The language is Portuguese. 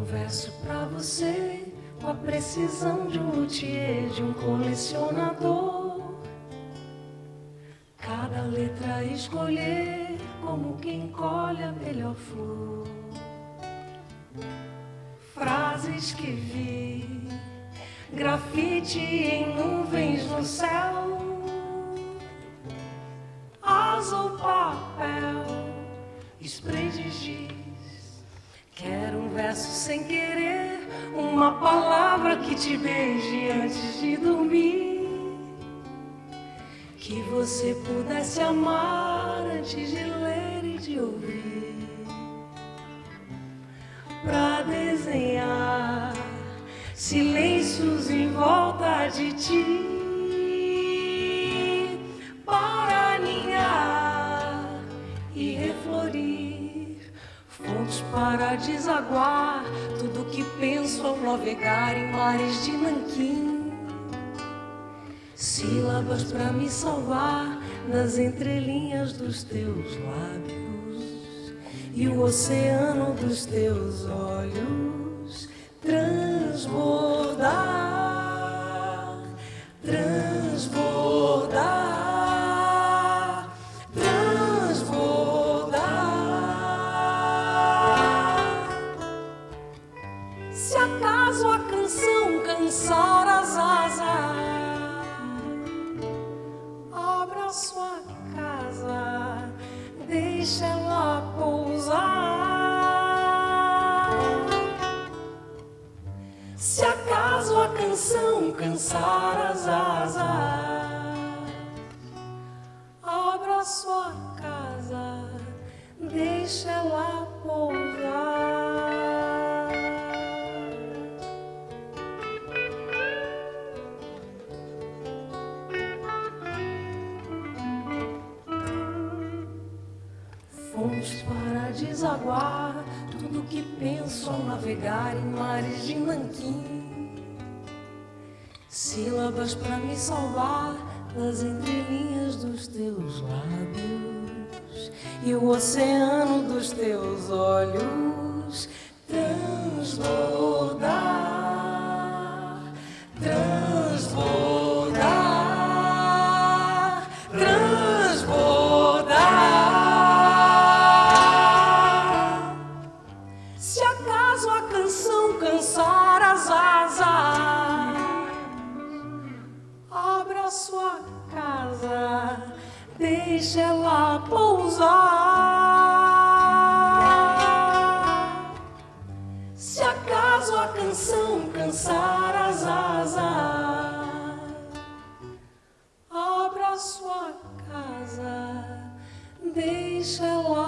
um verso pra você com a precisão de um luthier, de um colecionador. Cada letra escolher como quem colhe a melhor flor. Frases que vi, grafite em nuvens no céu, verso sem querer, uma palavra que te beije antes de dormir. Que você pudesse amar antes de ler e de ouvir. Pra desenhar silêncios em volta de ti. Fontes para desaguar. Tudo que penso ao navegar em mares de nanquim. Sílabas para me salvar nas entrelinhas dos teus lábios e o oceano dos teus olhos. Transbordar, deixa ela pousar. Se acaso a canção cansar as asas, abra sua casa, deixa ela pousar. Para desaguar tudo que penso ao navegar em mares de nanquim. Sílabas para me salvar nas entrelinhas dos teus lábios e o oceano dos teus olhos transbordar, canção cansar as asas, abra sua casa, deixa ela pousar. Se acaso a canção cansar as asas, abra sua casa, deixa ela